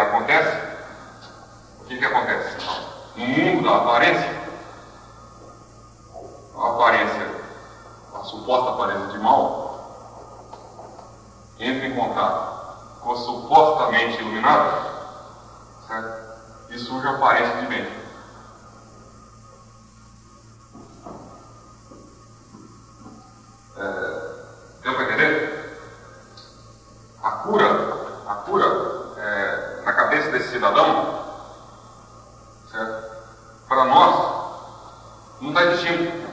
acontece, o que, que acontece? No mundo da aparência, a aparência, a suposta aparência de mal, entra em contato com o supostamente iluminado, certo? E surge a aparência de bem. É, deu para entender? A cura, a cura é, na cabeça desse cidadão, certo? Para nós, não está existindo.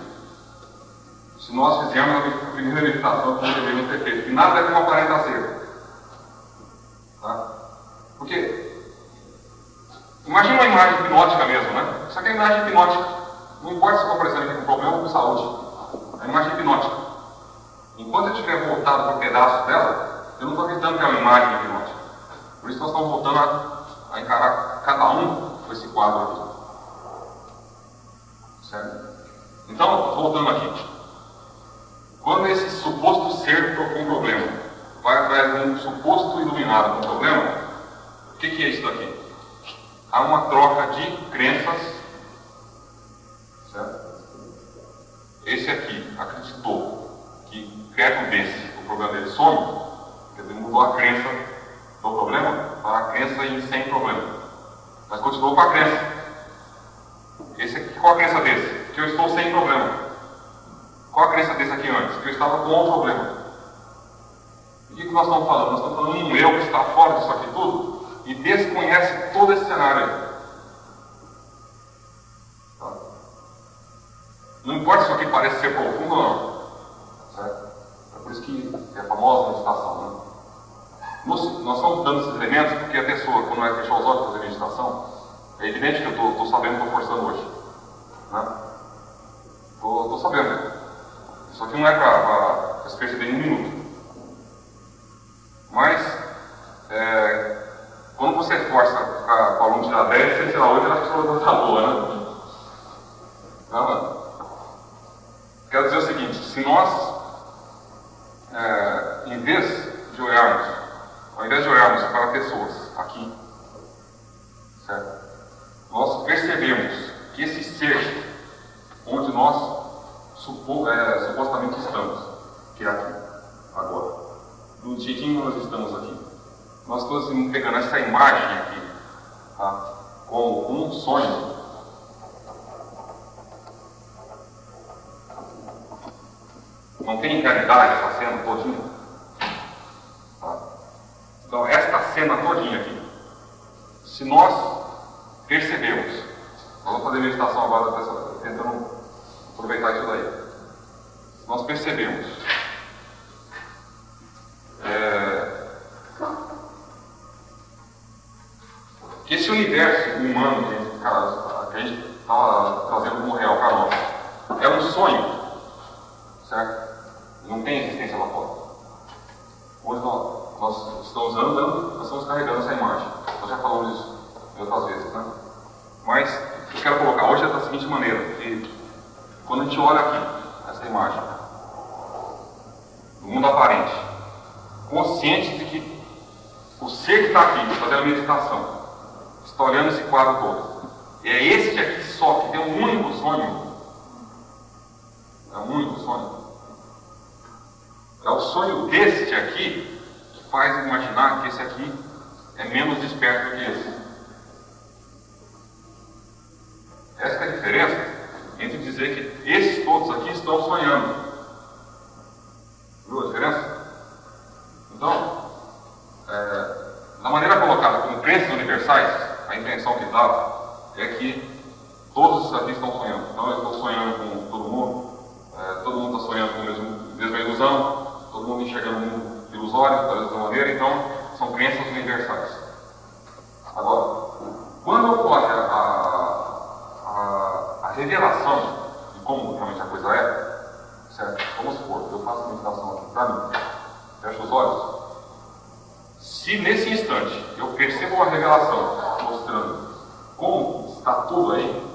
Se nós fizermos a primeira meditação que deveríamos ter feito, que nada é como aparenta ser. Tá? Porque, imagina uma imagem hipnótica mesmo, né? Isso aqui é imagem hipnótica. Não importa se estou aparecendo aqui com problema ou com saúde. É imagem hipnótica. Enquanto eu estiver voltado para um pedaço dela, eu não estou acreditando que é uma imagem hipnótica. Por isso nós estamos voltando a, a encarar cada um com esse quadro aqui. Certo? Então, voltando aqui. Quando esse suposto ser com problema vai atrás de um suposto iluminado com problema, o que, que é isso daqui? Há uma troca de crenças. Certo? Esse aqui acreditou que perto desse o problema dele some, quer dizer, mudou a crença do problema para a crença em sem problema. Mas continuou com a crença. Esse aqui, qual a crença desse? Que eu estou sem problema. Qual a crença desse aqui antes? Que eu estava com um problema. E o que, que nós estamos falando? Nós estamos falando de um eu que está fora disso aqui tudo e desconhece todo esse cenário aí. Tá? Não importa se isso aqui parece ser profundo ou não. Certo? É por isso que é a famosa meditação. Né? Nós, estamos dando esses elementos porque a pessoa, quando vai fechar os olhos para fazer meditação, é evidente que eu estou sabendo, estou forçando hoje. Estou né? sabendo. Isso aqui não é para se perceber em um minuto. Mas, é, quando você força para o aluno tirar 10, você tirar 8, a pessoa está boa, né? Não, quero dizer o seguinte: se nós, é, em vez de olharmos, ao invés de olharmos para pessoas aqui, certo? nós percebemos que esse ser onde nós supo, é, supostamente estamos, que é aqui, agora. Do jeitinho que nós estamos aqui. Nós estamos pegando essa imagem aqui, tá? como um sonho. Não tem realidade essa cena todinha. Tá? Então, esta cena todinha aqui, se nós percebemos, nós vamos fazer meditação agora tentando aproveitar isso daí. Nós percebemos é, que esse universo humano que a gente estava trazendo como real para nós é um sonho, certo? Não tem existência lá fora. Hoje nós, nós estamos andando, nós estamos carregando essa imagem. Nós já falamos disso outras vezes, né? Mas eu quero colocar hoje da seguinte maneira, que quando a gente olha aqui, essa imagem, mundo aparente, consciente de que o ser que está aqui, fazendo a meditação, está olhando esse quadro todo. É este aqui só que tem um único sonho. É um único sonho. É o sonho deste aqui que faz imaginar que esse aqui é menos desperto do que esse. Essa é a diferença entre dizer que esses todos aqui estão sonhando. Viu a diferença? Então, é, na maneira colocada como crenças universais, a intenção que dá é que todos esses aqui estão sonhando. Então, eu estou sonhando com todo mundo, é, todo mundo está sonhando com a mesma, mesma ilusão, todo mundo enxergando o mundo ilusório, da mesma maneira, então, são crenças universais. Agora, quando ocorre a, a, a revelação de como realmente a coisa é, certo? Vamos supor, eu faço a meditação aqui para mim, fecho os olhos. Se nesse instante eu percebo uma revelação mostrando como está tudo aí,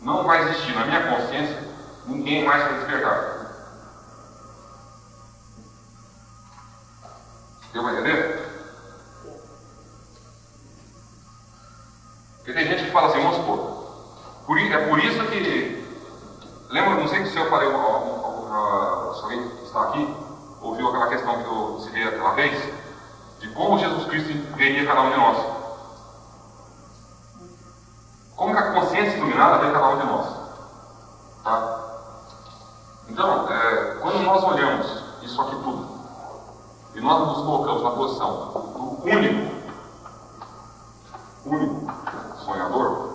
não vai existir na minha consciência ninguém mais para despertar. Deu para entender? Porque tem gente que fala assim, vamos supor, por, é por isso que. Lembra, não sei se eu falei, se alguém está aqui, ouviu aquela questão que eu citei aquela vez, de como Jesus Cristo veria cada um de nós. Como que a consciência iluminada vê cada um de nós. Tá? Então, é, quando nós olhamos isso aqui tudo, e nós nos colocamos na posição do único, único sonhador,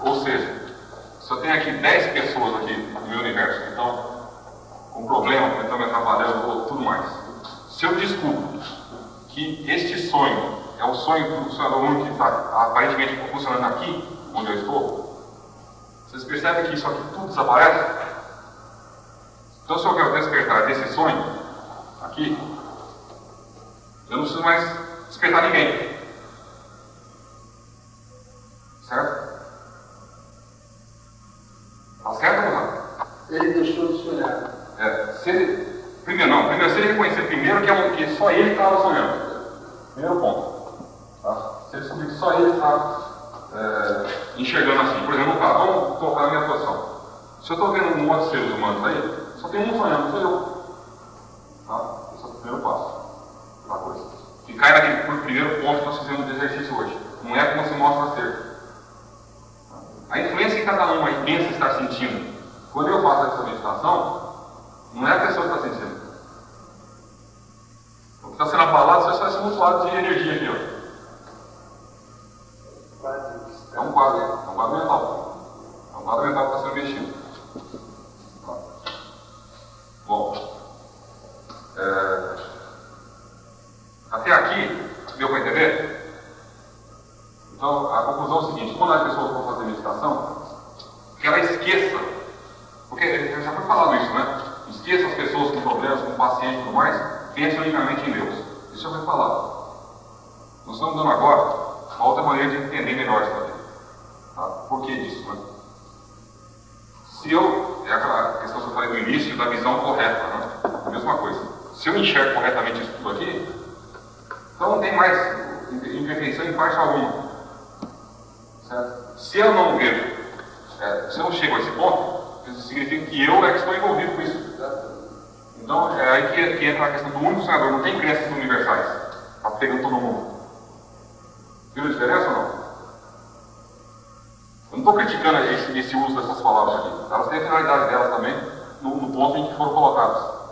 ou seja, se eu tenho aqui 10 pessoas aqui no meu universo que estão com problema, que estão me atrapalhando ou tudo mais, se eu descubro que este sonho é o sonho do sonhador único que está aparentemente funcionando aqui, onde eu estou, vocês percebem que isso aqui tudo desaparece? Então, se eu quero despertar desse sonho, aqui, eu não preciso mais despertar ninguém. Certo? Tá certo ou não? Ele deixou de sonhar. É, se ele, primeiro, não, primeiro, se ele reconhecer primeiro que, é um, que só ele estava sonhando. Primeiro ponto. Tá? Se ele descobrir que só ele está é, enxergando assim. Por exemplo, tá, vamos colocar na minha posição. Se eu estou vendo um monte de seres humanos aí, só tem um sonhando, sou eu. Tá? Esse é o primeiro passo da coisa. Que cai naquele primeiro ponto que nós fizemos do exercício hoje. Não é como se mostra ser. A influência que cada um aí pensa estar sentindo. Quando eu faço essa meditação, não é a pessoa que está sentindo. O que está sendo abalado é só esse mutuado de energia aqui. Ó. É um quadro, é um quadro mental. É um quadro mental que está sendo mexido. Bom, é, até aqui, deu para entender? Então, a conclusão é o seguinte: quando as pessoas vão fazer meditação, que ela esqueça, porque já foi falado isso, né? Esqueça as pessoas com problemas, com pacientes e tudo mais, pense unicamente em Deus. Isso foi falado. Nós estamos dando agora uma outra maneira de entender melhor isso aqui. Tá? Por que disso? Né? Se eu, é aquela questão que eu falei no início da visão correta, né? Mesma coisa. Se eu enxergo corretamente isso tudo aqui, então não tem mais imperfeição em parte alguma. Certo? Se eu não vejo, é, se eu não chego a esse ponto, isso significa que eu é que estou envolvido com isso. Então é aí que, que entra a questão do único sonhador, não tem crenças universais. Está pegando todo mundo. Viu a diferença ou não? Eu não estou criticando esse, esse, uso dessas palavras aqui. Elas têm a finalidade delas também, no, no ponto em que foram colocadas.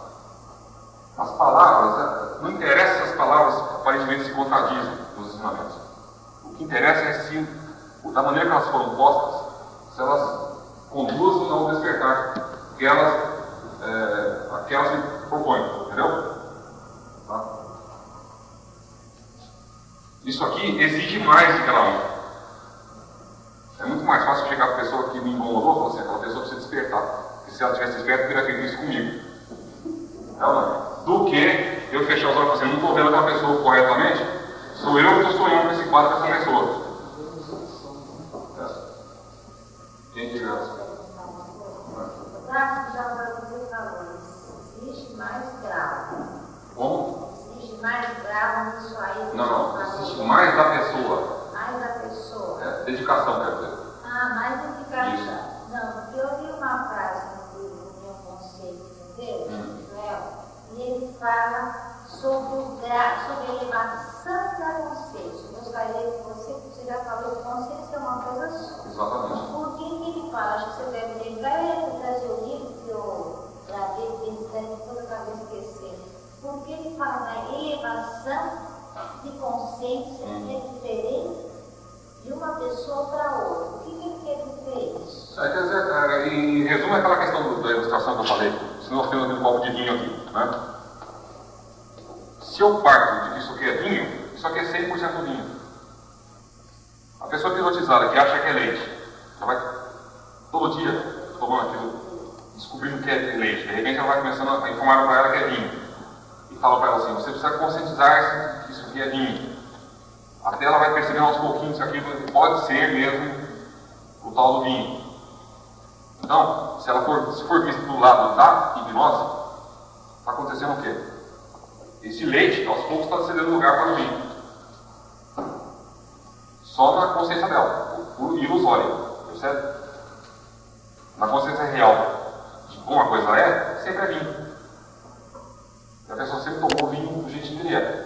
As palavras, né, não interessa se as palavras aparentemente se contradizem nos ensinamentos. O que interessa é se, da maneira que elas foram postas, se elas conduzem ao despertar que elas, é, que elas se propõem. Entendeu? Tá? Isso aqui exige mais de cada um. É muito mais fácil chegar para a pessoa que me incomodou e falar assim, aquela pessoa precisa despertar. Porque se ela tivesse desperta, teria feito isso comigo. Não, não. Do que eu fechar os olhos e falar assim, não estou vendo aquela pessoa corretamente, sou eu que estou sonhando com esse quadro com essa pessoa. Não, não. Existe mais da pessoa. Mais da pessoa. É, dedicação, quer dizer. Ah, mais dedicação. Isso. Não, porque eu vi uma frase no livro Meu Conceito de Deus, Hum. E ele fala sobre, o gra... sobre a elevação da consciência. Eu gostaria que você, você já falou que consciência é uma coisa só. Exatamente. Por que, que ele fala? Acho que você deve lembrar, eu trazer o livro que eu gravei, que ele toda acabei esquecendo. Por que ele fala da elevação de consciência que é diferente de uma pessoa para outra? O que, que ele quer dizer? É, quer dizer, é, em resumo, é aquela questão do- da ilustração que eu falei. Se nós temos aquele copo de vinho aqui, né? Se eu parto de que isso aqui é vinho, isso aqui é 100% vinho. A pessoa pilotizada que acha que é leite, ela vai todo dia tomando aquilo, descobrindo que é leite. De repente ela vai começando a informar para ela que é vinho. E fala para ela assim, você precisa conscientizar-se que isso aqui é vinho. Até ela vai percebendo aos pouquinhos que aquilo pode ser mesmo o tal do vinho. Então, se ela for, se for vista do lado da hipnose, está acontecendo o quê? Esse leite, aos poucos, está cedendo lugar para o vinho. Só na consciência dela, por ilusória, percebe? Na consciência real de como a coisa é, sempre é vinho. E a pessoa sempre tomou vinho do jeito que ele é.